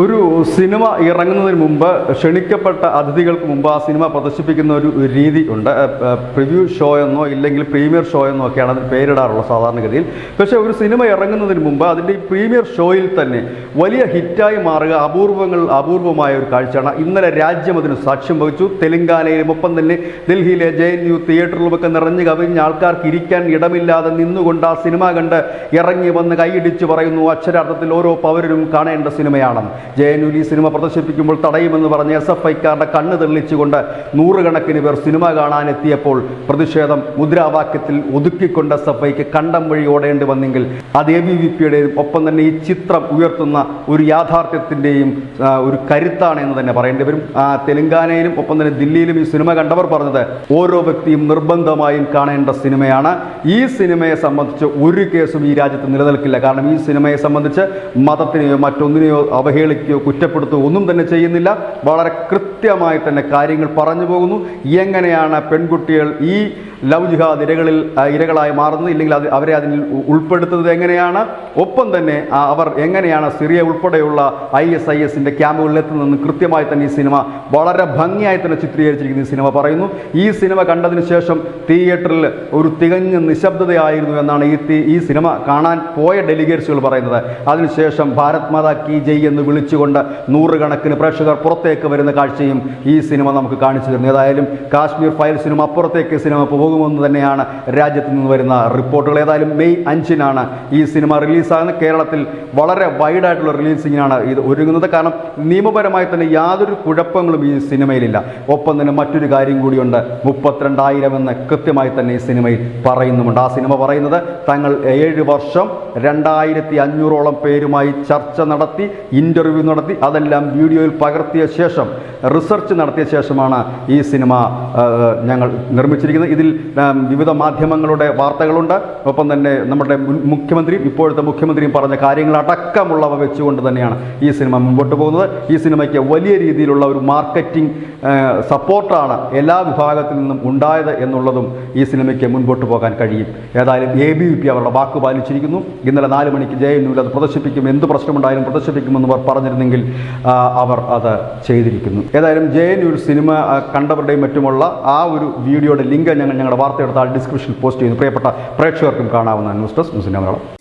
ഒരു സിനിമ ഇറങ്ങുന്നതിന് മുമ്പ് ക്ഷണിക്കപ്പെട്ട അതിഥികൾക്ക് മുമ്പ് ആ സിനിമ പ്രദർശിപ്പിക്കുന്ന ഒരു രീതി ഉണ്ട്. പ്രിവ്യൂ ഷോ എന്നോ ഇല്ലെങ്കിൽ പ്രീമിയർ ഷോ എന്നോ ഒക്കെയാണ് അതിന് പേരിടാറുള്ളത് സാധാരണഗതിയിൽ. പക്ഷേ ഒരു സിനിമ ഇറങ്ങുന്നതിന് മുമ്പ് അതിന്റെ ഈ പ്രീമിയർ ഷോയിൽ തന്നെ വലിയ ഹിറ്റായി മാറുക അപൂർവങ്ങൾ അപൂർവമായ ഒരു കാഴ്ചയാണ്. ഇന്നലെ രാജ്യം അതിന് സാക്ഷ്യം വഹിച്ചു. തെലങ്കാനയിലും ഒപ്പം തന്നെ ഡൽഹിയിലെ ജെ എൻ യു തിയേറ്ററിലുമൊക്കെ നിറഞ്ഞു കവിഞ്ഞ ആൾക്കാർക്ക് ഇരിക്കാൻ ഇടമില്ലാതെ നിന്നുകൊണ്ട് ആ സിനിമ കണ്ട് ഇറങ്ങി വന്ന് കൈയിടിച്ച് പറയുന്നു അക്ഷരാർത്ഥത്തിൽ ഓരോ പൗരനും കാണേണ്ട സിനിമയാണ്. ജെ എൻ യു ഈ സിനിമ പ്രദർശിപ്പിക്കുമ്പോൾ തടയുമെന്ന് പറഞ്ഞ് എസ് എഫ് ഐക്കാരുടെ കണ്ണ് തെളിച്ചുകൊണ്ട് നൂറുകണക്കിന് പേർ സിനിമ കാണാനെത്തിയപ്പോൾ പ്രതിഷേധം മുദ്രാവാക്യത്തിൽ ഒതുക്കിക്കൊണ്ട് എസ് എഫ് ഐക്ക് കണ്ടം വഴി ഓടേണ്ടി വന്നെങ്കിൽ അത് എ ബി വി പിയുടെയും ഒപ്പം തന്നെ ഈ ചിത്രം ഉയർത്തുന്ന ഒരു യാഥാർത്ഥ്യത്തിന്റെയും ഒരു കരുത്താണ് എന്ന് തന്നെ പറയേണ്ടി വരും. തെലങ്കാനയിലും ഒപ്പം തന്നെ ദില്ലിയിലും ഈ സിനിമ കണ്ടവർ പറഞ്ഞത് ഓരോ വ്യക്തിയും നിർബന്ധമായും കാണേണ്ട സിനിമയാണ്. ഈ സിനിമയെ സംബന്ധിച്ച് ഒരു കേസും ഈ രാജ്യത്ത് നിലനിൽക്കില്ല. കാരണം ഈ സിനിമയെ സംബന്ധിച്ച് മതത്തിനെയോ മറ്റൊന്നിനെയോ അവഹേളിക്കുകയോ കുറ്റപ്പെടുത്തുകയോ ഒന്നും തന്നെ ചെയ്യുന്നില്ല. വളരെ കൃത്യമായി തന്നെ കാര്യങ്ങൾ പറഞ്ഞു പോകുന്നു. എങ്ങനെയാണ് പെൺകുട്ടികൾ ഈ ലവ് ജിഹാദ് ഇരകളിൽ ഇരകളായി മാറുന്നത് ഇല്ലെങ്കിൽ അത് അവരെ അതിൽ ഉൾപ്പെടുത്തുന്നത് എങ്ങനെയാണ്? ഒപ്പം തന്നെ അവർ എങ്ങനെയാണ് സിറിയ ഉൾപ്പെടെയുള്ള ഐ എസ് ഐ എസിന്റെ ക്യാമ്പുകളിൽ എത്തുന്നതെന്ന് കൃത്യമായി തന്നെ ഈ സിനിമ വളരെ ഭംഗിയായി തന്നെ ചിത്രീകരിച്ചിരിക്കുന്ന ഈ സിനിമ പറയുന്നു. ഈ സിനിമ കണ്ടതിന് ശേഷം തിയേറ്ററിൽ ഒരു തികഞ്ഞ നിശബ്ദതയായിരുന്നു എന്നാണ് ഈ ഈ സിനിമ കാണാൻ പോയ ഡെലിഗേറ്റ്സുകൾ പറയുന്നത്. അതിനുശേഷം ഭാരത് മാതാ കി ജയ് എന്ന് വിളിച്ചുകൊണ്ട് നൂറുകണക്കിന് പ്രേക്ഷകർ പുറത്തേക്ക് വരുന്ന കാഴ്ചയും ഈ സിനിമ നമുക്ക് കാണിച്ചു തരുന്നു. ഏതായാലും കാശ്മീർ ഫയൽസിനും അപ്പുറത്തേക്ക് സിനിമ പോകുമെന്ന് തന്നെയാണ് രാജ്യത്ത് നിന്ന് വരുന്ന റിപ്പോർട്ടുകൾ. ഏതായാലും മെയ് അഞ്ചിനാണ് ഈ സിനിമ റിലീസാകുന്നത്. കേരളത്തിൽ വളരെ വൈഡായിട്ടുള്ള റിലീസിങ്ങിനാണ് ഇത് ഒരുങ്ങുന്നത്. കാരണം നിയമപരമായി തന്നെ യാതൊരു കുഴപ്പങ്ങളും ഈ സിനിമയിലില്ല. ഒപ്പം തന്നെ മറ്റൊരു കാര്യം കൂടിയുണ്ട്. മുപ്പത്തിരണ്ടായിരം എന്ന് കൃത്യമായി തന്നെ ഈ സിനിമയിൽ പറയുന്നുമുണ്ട്. ആ സിനിമ പറയുന്നത് തങ്ങൾ ഏഴ് വർഷം രണ്ടായിരത്തി അഞ്ഞൂറോളം പേരുമായി ചർച്ച നടത്തി ഇന്റർവ്യൂ നടത്തി അതെല്ലാം വീഡിയോയിൽ പകർത്തിയ ശേഷം റിസർച്ച് നടത്തിയ ശേഷമാണ് ഈ സിനിമ ഞങ്ങൾ നിർമ്മിച്ചിരിക്കുന്നത്. ഇതിൽ വിവിധ മാധ്യമങ്ങളുടെ വാർത്തകളുണ്ട്. ഒപ്പം തന്നെ നമ്മുടെ മുഖ്യമന്ത്രിയും ഇപ്പോഴത്തെ മുഖ്യമന്ത്രിയും പറഞ്ഞ കാര്യങ്ങളടക്കമുള്ളവ വെച്ചുകൊണ്ട് തന്നെയാണ് ഈ സിനിമ മുമ്പോട്ട് പോകുന്നത്. ഈ സിനിമയ്ക്ക് വലിയ രീതിയിലുള്ള ഒരു മാർക്കറ്റിംഗ് സപ്പോർട്ടാണ് എല്ലാ വിഭാഗത്തിൽ നിന്നും ഉണ്ടായത് എന്നുള്ളതും ഈ സിനിമയ്ക്ക് മുൻപോട്ട് പോകാൻ കഴിയും. ഏതായാലും എ ബി വി പി അവരുടെ വാക്ക് പാലിച്ചിരിക്കുന്നു. ഇന്നലെ നാല് മണിക്ക് ജെ എൻ യുവിൽ അത് പ്രദർശിപ്പിക്കും. എന്ത് പ്രശ്നമുണ്ടായാലും പ്രദർശിപ്പിക്കുമെന്ന് അവർ പറഞ്ഞിരുന്നെങ്കിൽ അവർ അത് ചെയ്തിരിക്കുന്നു. ഏതായാലും ജെ എൻ യുവിൽ സിനിമ കണ്ടവരുടെയും മറ്റുമുള്ള ആ ഒരു വീഡിയോയുടെ ലിങ്ക് ഞങ്ങൾ ഞങ്ങളുടെ വാർത്തയെടുത്ത ഡിസ്ക്രിപ്ഷൻ പോസ്റ്റ് ചെയ്യുന്നു പ്രിയപ്പെട്ട പ്രേക്ഷകർക്കും കാണാവുന്ന ന്യൂസ് ഡെസ്ക് മുസ്ലിം മലയാളം.